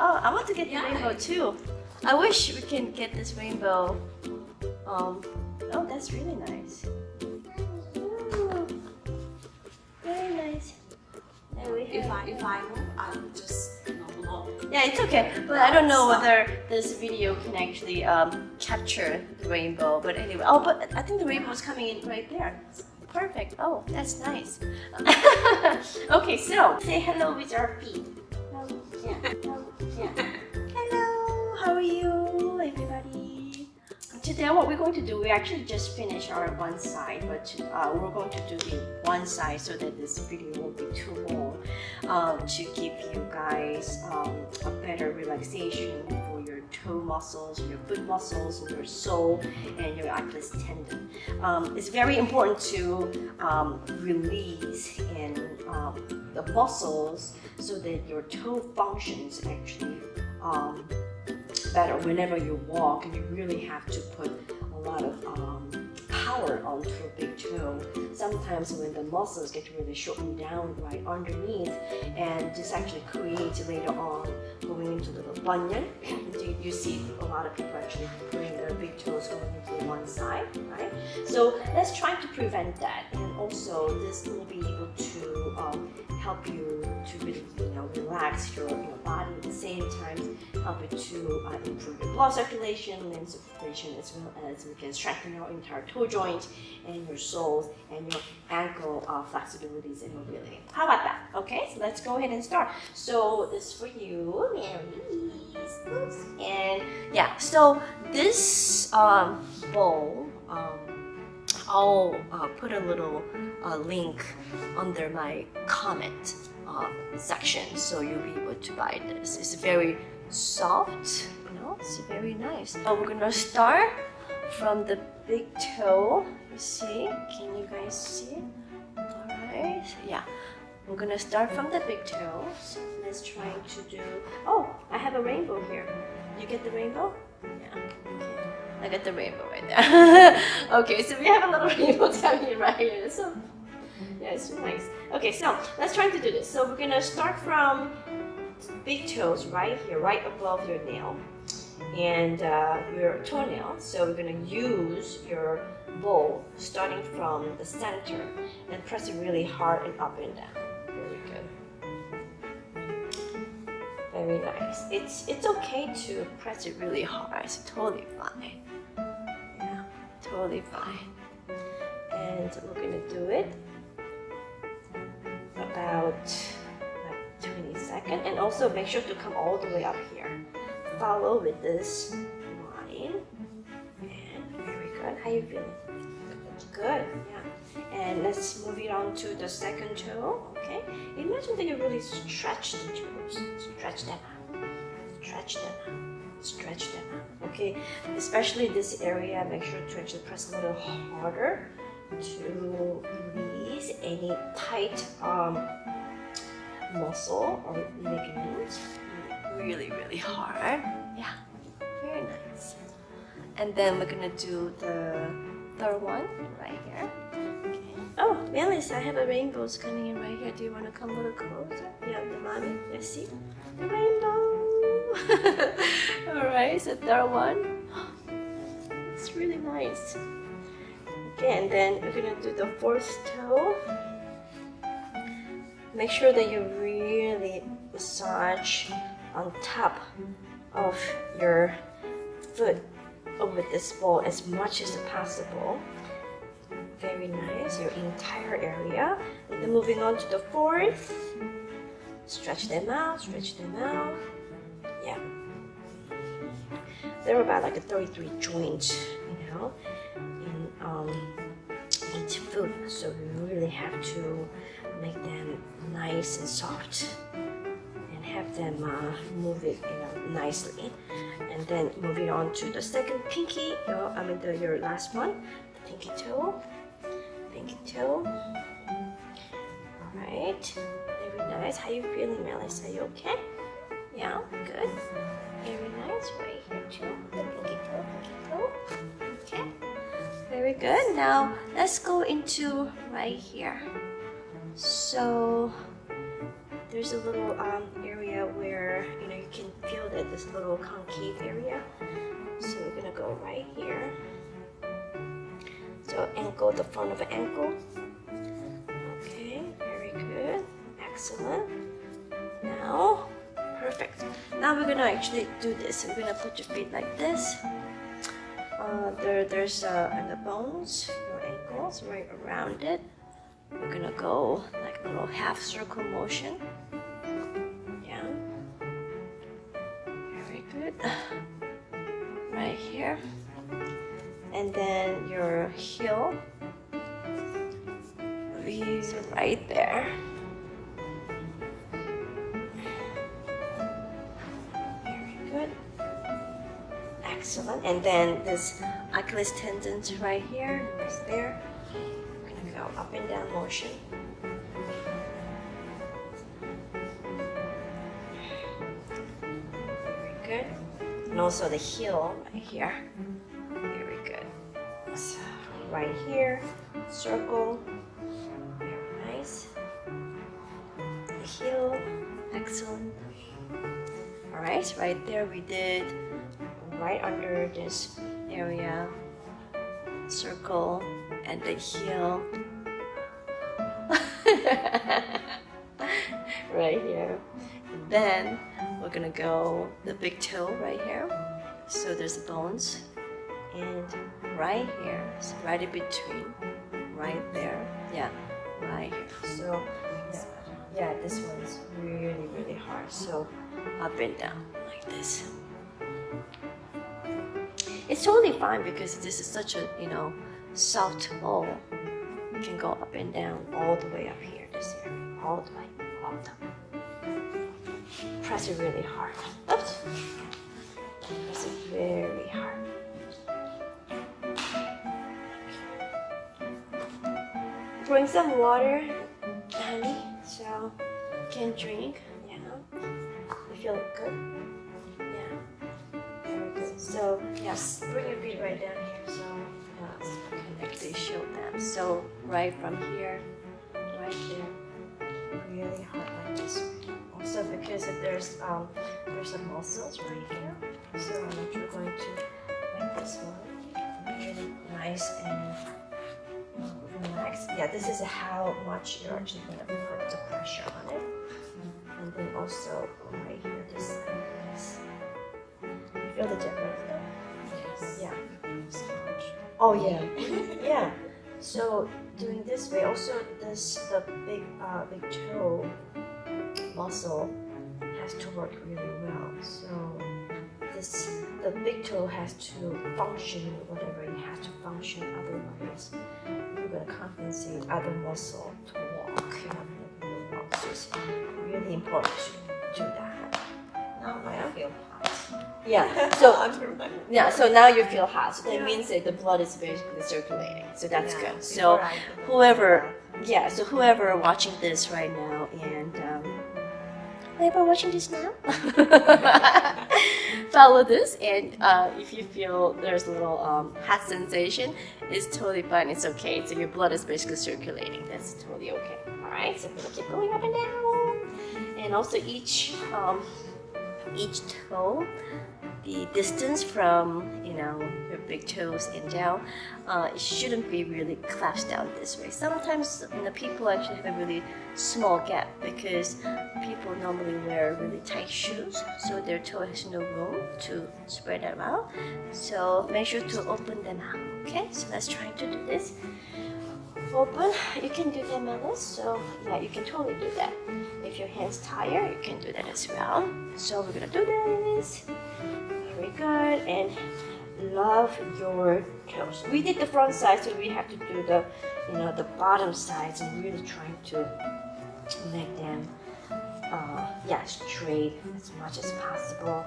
Oh, I want to get the rainbow too. I wish we can get this rainbow. Um, oh, that's really nice. Ooh, very nice. If I if I move, I will just you know. Yeah, it's okay. But I don't know whether this video can actually um, capture the rainbow. But anyway, oh, but I think the rainbow is coming in right there. Perfect. Oh, that's nice. okay, so say hello with our feet. Yeah. Hello. Yeah. Hello. How are you, everybody? Today, what we're going to do, we actually just finished our one side, but uh, we're going to do the one side so that this video won't be too long um, to give you guys um, a better relaxation your toe muscles, your foot muscles, your sole, and your Achilles tendon. Um, it's very important to um, release in um, the muscles so that your toe functions actually um, better whenever you walk and you really have to put a lot of um, power onto a big toe. Sometimes when the muscles get really shortened down right underneath and this actually creates later on going into little bunion. you, you see a lot of people actually putting their big toes going into one side, right? So let's try to prevent that and also this will be able to um, help you to really you know relax your, your body at the same time help it to uh, improve your blood circulation and circulation as well as we can strengthen your entire toe joint and your soles and your ankle uh, flexibilities and mobility. How about that? Okay, so let's go ahead and start. So this for you, Mary. And yeah, so this um, bowl, um, I'll uh, put a little uh, link under my comment uh, section so you'll be able to buy this. It's very soft, you know, it's very nice. Uh, we're gonna start from the big toe. You see? Can you guys see? Alright, yeah. We're gonna start from the big toe. Let's try to do. Oh, I have a rainbow here. You get the rainbow? Yeah. Okay. I got the rainbow right there. okay, so we have a little rainbow coming in right here. So yeah, it's nice. Okay, so let's try to do this. So we're gonna start from big toes right here, right above your nail and uh, your toenail. So we're gonna use your bowl starting from the center and press it really hard and up and down. Very good. Very nice. It's it's okay to press it really hard. It's totally fine. Totally fine. And we're gonna do it about like 20 seconds. And also make sure to come all the way up here. Follow with this line. And very good. How you feeling? Good, yeah. And let's move it on to the second toe, okay? Imagine that you really stretch the toes. Stretch them out. Stretch them out. Stretch them out, okay? Especially this area, make sure to actually press a little harder to release any tight um, muscle or ligament. Really, really hard. Yeah, very nice. And then we're gonna do the third one right here. Okay. Oh, Melis, I have a rainbows coming in right here. Do you want to come a little closer? Yeah, the mommy. Let's see. The rainbow. Alright, so third one. It's really nice. Okay, and then we're gonna do the fourth toe. Make sure that you really massage on top of your foot over this ball as much as possible. Very nice, your entire area. And then moving on to the fourth. Stretch them out, stretch them out. They're about like a 33 joint, you know, and um, each foot. So you really have to make them nice and soft and have them uh, move it you know, nicely. And then moving on to the second pinky, your, I mean the, your last one, the pinky toe, pinky toe. All right, very nice. How you feeling, Melis? Are you okay? Yeah, good. Very nice. Right here too. Okay. Very good. Now let's go into right here. So there's a little um, area where you know you can feel that this little concave area. So we're gonna go right here. So ankle, the front of ankle. Okay, very good. Excellent. Now, perfect. Now we're gonna actually do this. We're gonna put your feet like this. Uh, there, there's uh, and the bones, your ankles, right around it. We're gonna go like a little half circle motion. Yeah. Very good. Right here. And then your heel right there. Excellent. And then this Achilles tendons right here, right there. We're gonna go up and down motion. Very good. And also the heel right here. Very good. So right here, circle. Very nice. The heel, excellent. All right, right there we did right under this area, circle, and the heel. right here. Then we're gonna go the big toe right here. So there's the bones, and right here, so right in between, right there. Yeah, right here. So yeah, yeah, this one's really really hard. So up and down like this. It's totally fine because this is such a you know soft ball. You can go up and down all the way up here, this area, all the way, all the way. Press it really hard. Oops. Press it very hard. Bring some water, honey, so you can drink. Yeah. You feel good? So yes, bring your feet right down here. So yes, actually show them. So right from here, right there, really hard like this. Also because if there's um there's some muscles right here. So actually going to make this one really nice and relax. Yeah, this is how much you're actually going to put the pressure on it. And then also right here, this feel the difference? Yes. Yeah. Oh yeah, yeah. So doing this way, also this the big uh, big toe muscle has to work really well. So this the big toe has to function whatever it has to function. Otherwise, you're gonna compensate other muscle to walk. You know, to. So it's really important to do that. Now I feel hot. Yeah. So yeah, so now you feel hot. So that Yeah. means that the blood is basically circulating. So that's Yeah, good. So I do the- whoever, yeah, so whoever watching this right now and um, whoever watching this now, follow this. And uh, if you feel there's a little um, hot sensation, it's totally fine. It's okay. So your blood is basically circulating. That's totally okay. All right. So gonna keep going up and down, and also each um, each toe the distance from you know your big toes and down uh, it shouldn't be really collapsed down this way. Sometimes you know, people actually have a really small gap because people normally wear really tight shoes so their toe has no room to spread them out so make sure to open them out okay? So let's try to do this. Open you can do them like this so yeah you can totally do that your hands tired you can do that as well. So we're gonna do this. Very good and love your toes we did the front side so we have to do the you know the bottom sides. And really trying to make them uh, yeah straight as much as possible.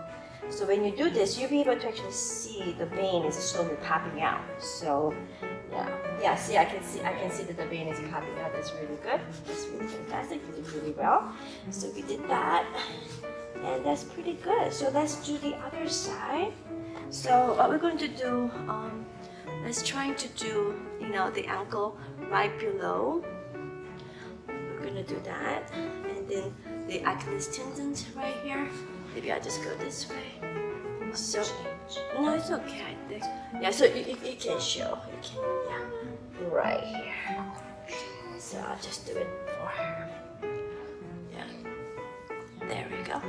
So when you do this you'll be able to actually see the vein is slowly popping out. So yeah. Yeah see I can see I can see that the vein is popping out that's really good. That's really fantastic. You did really well. So we did that. And that's pretty good. So let's do the other side. So what we're going to do um, let's try to do you know the ankle right below. We're gonna do that. And then the Achilles tendon right here. Maybe I just go this way. So Change. no, it's okay. Yeah, so you, you, can show. You can, yeah, right here. So I'll just do it for her. Yeah. There we go.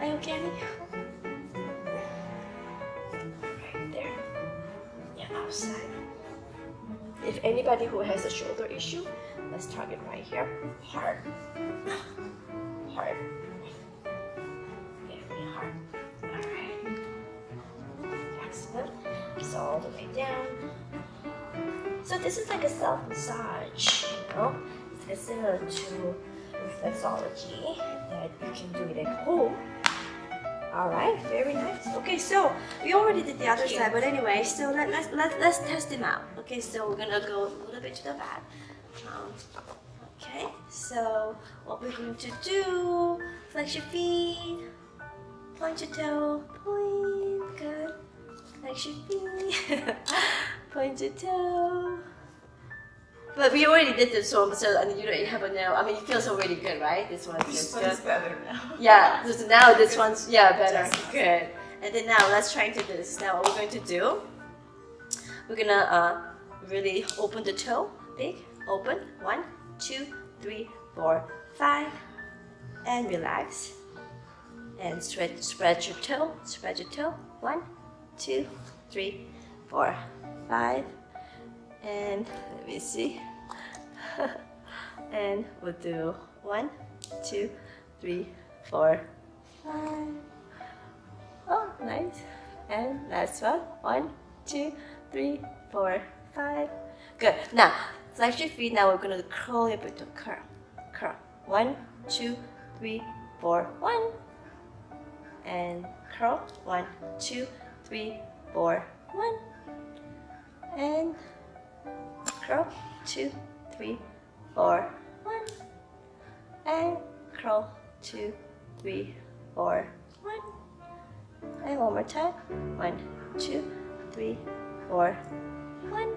Are you okay? Right there. Yeah, outside. If anybody who has a shoulder issue, let's target right here. Hard. Hard. All the way down. So this is like a self massage, you know? It's similar to reflexology that you can do it at home. Alright, very nice. Okay, so we already did the other side, but anyway, so let, let's, let, let's test them out. Okay, so we're gonna go a little bit to the back. Um, okay, so what we're going to do, flex your feet, point your toe, point. Your feet, point your toe. But we already did this one, so and you don't have a nail. I mean, it feels already good, right? This one This feels one's good. better now. Yeah, so now this one's yeah better. Good. And then now let's try to do this. Now what we're going to do, we're gonna uh, really open the toe, big, open. One, two, three, four, five, and relax. And spread spread your toe, spread your toe. One, two, three, four, five, and let me see. and we'll do one, two, three, four, five. Oh, nice. And last one. One, two, three, four, five. Good. Now, flex your feet. Now we're gonna curl your butt. Curl, curl. One, two, three, four, one. And curl. One, two, three, four, one. And curl. Two, three, four, one. And curl. Two, three, four, one. And one more time. One, two, three, four, one.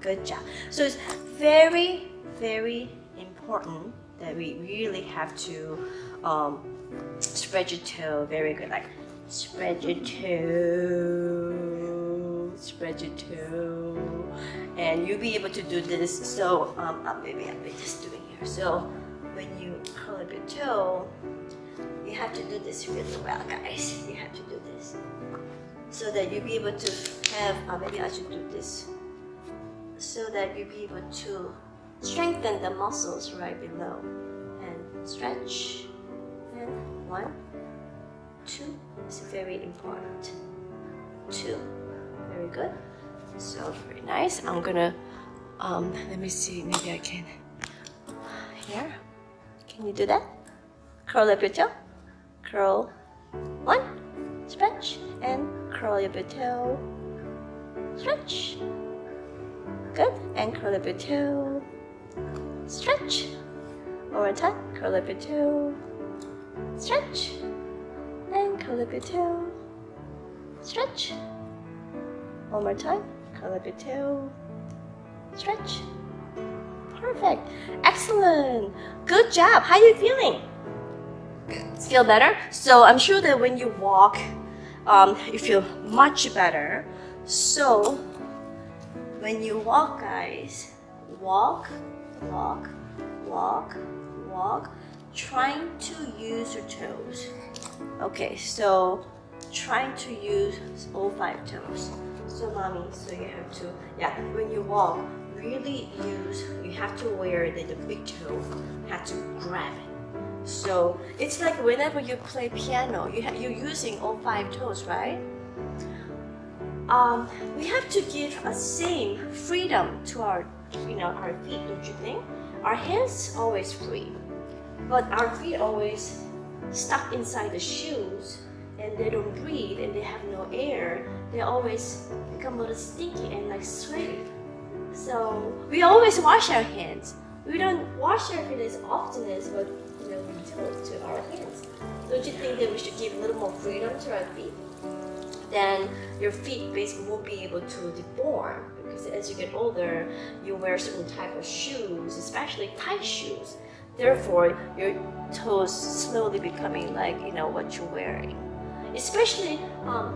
Good job. So it's very, very important that we really have to um, spread your toe very good. Like spread your toe, spread your toe, and you'll be able to do this. So um, uh, maybe I'll be just doing here. So when you curl up your toe, you have to do this really well, guys. You have to do this so that you'll be able to have. Uh, maybe I should do this so that you'll be able to strengthen the muscles right below and stretch. And one, two is very important. Two, very good. So very nice. I'm gonna. Um, let me see. Maybe I can. Here. Can you do that? Curl up your toe. Curl. One. Stretch. And curl up your toe. Stretch. Good. And curl up your toe. Stretch. One more time. Curl up your toe. Stretch. Curl up your toe. Stretch. One more time. Curl up your toe. Stretch. Perfect. Excellent. Good job. How are you feeling? Feel better? So I'm sure that when you walk, um, you feel much better. So when you walk, guys, walk, walk, walk, walk, trying to use your toes. Okay, so trying to use all five toes. So, mommy, so you have to, yeah, when you walk, really use, you have to wear the, the big toe, you have to grab it. So it's like whenever you play piano, you you're using all five toes, right? Um, we have to give a same freedom to our, you know, our feet, don't you think? Our hands always free, but our feet always stuck inside the shoes, and they don't breathe, and they have no air. They always become a little stinky and like sweaty. So we always wash our hands. We don't wash our feet as often as what you know we do to our hands. Don't you think that we should give a little more freedom to our feet? Then your feet basically won't be able to deform because as you get older, you wear certain type of shoes, especially tight shoes. Therefore, your toes slowly becoming like you know what you're wearing. Especially, um,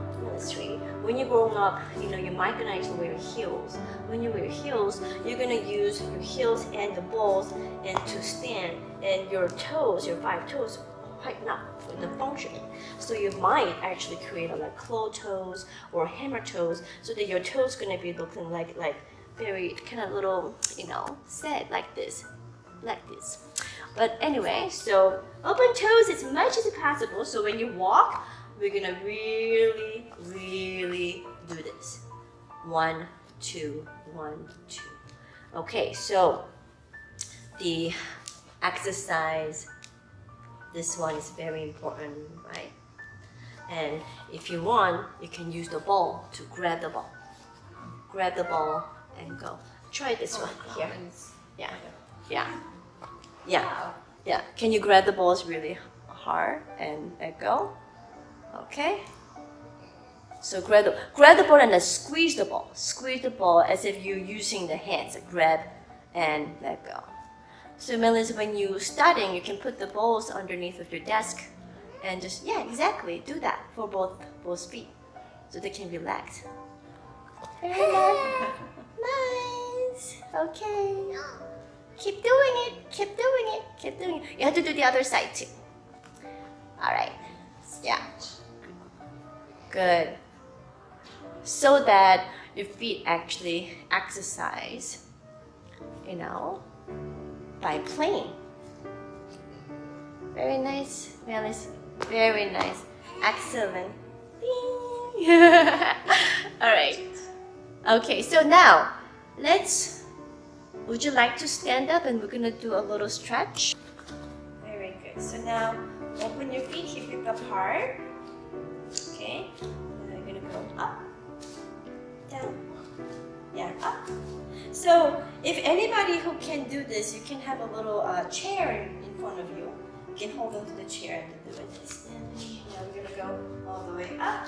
when you're growing up, you know you might gonna wear heels. When you wear heels, you're gonna use your heels and the balls and to stand, and your toes, your five toes, quite not the function. So you might actually create a, like claw toes or hammer toes, so that your toes gonna be looking like like very kind of little, you know, set like this, like this. But anyway, so open toes as much as possible. So when you walk, we're gonna really, really do this. One, two, one, two. Okay, so the exercise, this one is very important, right? And if you want, you can use the ball to grab the ball. Grab the ball and go. Try this one here. Yeah, yeah, yeah, yeah. Can you grab the balls really hard and let go? Okay. So grab the, grab the ball and then squeeze the ball. Squeeze the ball as if you're using the hands. Grab and let go. So Melissa, when you're starting, you can put the balls underneath of your desk and just, yeah, exactly, do that for both, both feet so they can relax. Very nice. Okay. Keep doing it, keep doing it, keep doing it. You have to do the other side too. All right. Yeah. Good. So that your feet actually exercise, you know, by playing. Very nice, Melis. Very nice. Excellent. All right. Okay, so now let's. Would you like to stand up and we're gonna do a little stretch? Very good. So now open your feet hip width apart. Okay. And then we're gonna go up, down, yeah, up. So if anybody who can do this, you can have a little uh, chair in front of you. You can hold onto the chair and do it. And now we're gonna go all the way up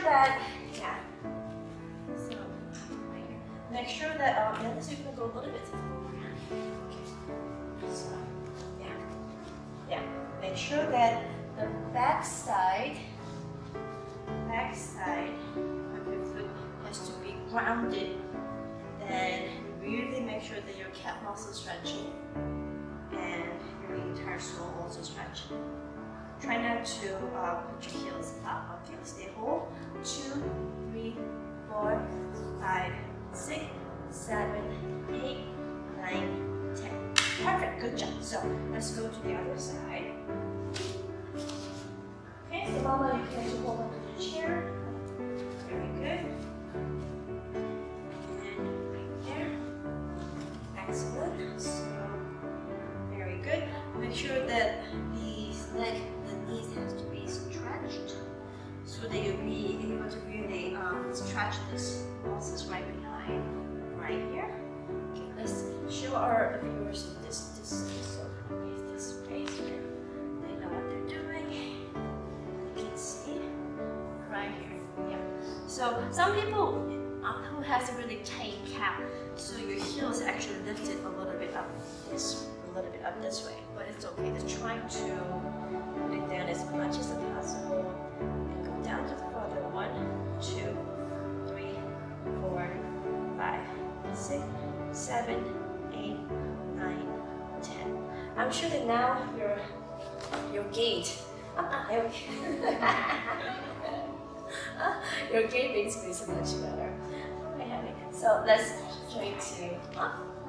sure that, yeah. So, here. Make sure that, um, yeah, this you can go a little bit. Okay. So, yeah. Yeah. Make sure that the back side, back side of your foot has to be grounded and really make sure that your calf muscle is stretching and your entire sole also stretching. Try not to uh, put your heels up. Okay, stay whole. Two, three, four, five, six, seven, eight, nine, ten. Perfect, good job. So let's go to the other side. Okay, so Mama, you can hold on to the chair. So some people um, who has a really tight calf, so your heels actually lifted a little bit up this, a little bit up this way, but it's okay. Just trying to put it down as much as possible and go down to the further. One, two, three, four, five, six, seven, eight, nine, ten. I'm sure that now your your gait. Uh, uh, your gait basically is much better. Okay. So let's try to up